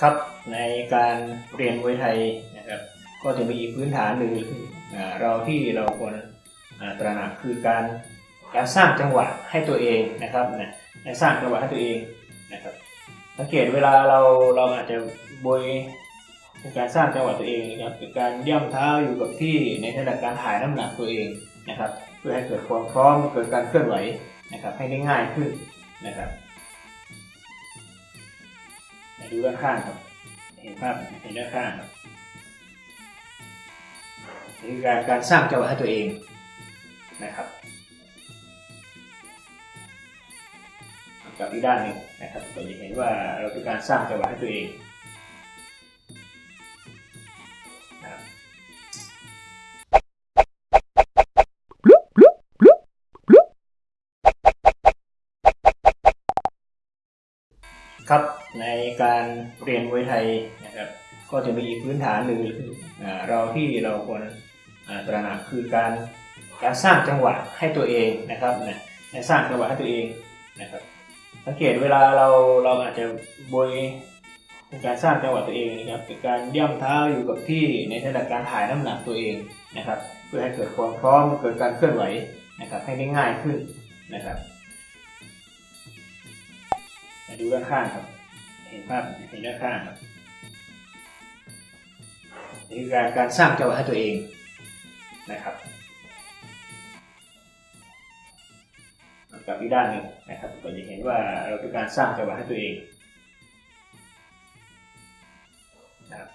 ครับในการเรียนมวยไทยนะครับก็จะมีพื้นฐานหนึ่งเราที่เราควรตระหนักคือการการสร้างจังหวะให้ตัวเองนะครับนะสร้างจังหวะให้ตัวเองนะครับสังเกตเวลาเราเราอาจจะบวยเป็นการสร้างจังหวะตัวเองนะครับเป็นการย่ำเท้าอยู่กับที่ในขณะการถ่ายน้ำหนักตัวเองนะครับ เพื่อให้เกิดความพร้อมเกิดการเคลื่อนไหวนะครับให้ได้ง่ายขึ้นนะครับ ดูด้านข้างครับ เห็นภาพเห็นด้านข้างครับนี่คือการการสร้างจังหวะให้ตัวเองนะครับกับอีกด้านหนึ่งนะครับเราจะเห็นว่าเราเป็นการสร้างจังหวะให้ตัวเองครับ ในการเรียนมวยไทยนะครับ ก็จะมีพื้นฐานหนึ่งอ่าเราที่เราควรตระหนักคือการการสร้างจังหวะให้ตัวเองนะครับนะการสร้างจังหวะให้ตัวเองนะครับสังเกตเวลาเราเราอาจจะบวยเป็นการสร้างจังหวะตัวเองนะครับเป็นการย่ำเท้าอยู่กับที่ในขณะการถ่ายน้ำหนักตัวเองนะครับ เพื่อให้เกิดความพร้อมเกิดการเคลื่อนไหวนะครับให้ได้ง่ายขึ้นนะครับมาดูด้านข้างครับ เห็นภาพเห็นหน้าข้างนี่คือการสร้างจังหวะให้ตัวเองนะครับกับอีกด้านหนึ่งนะครับก็จะเห็นว่าเราเป็นการสร้างจังหวะให้ตัวเองนะครับ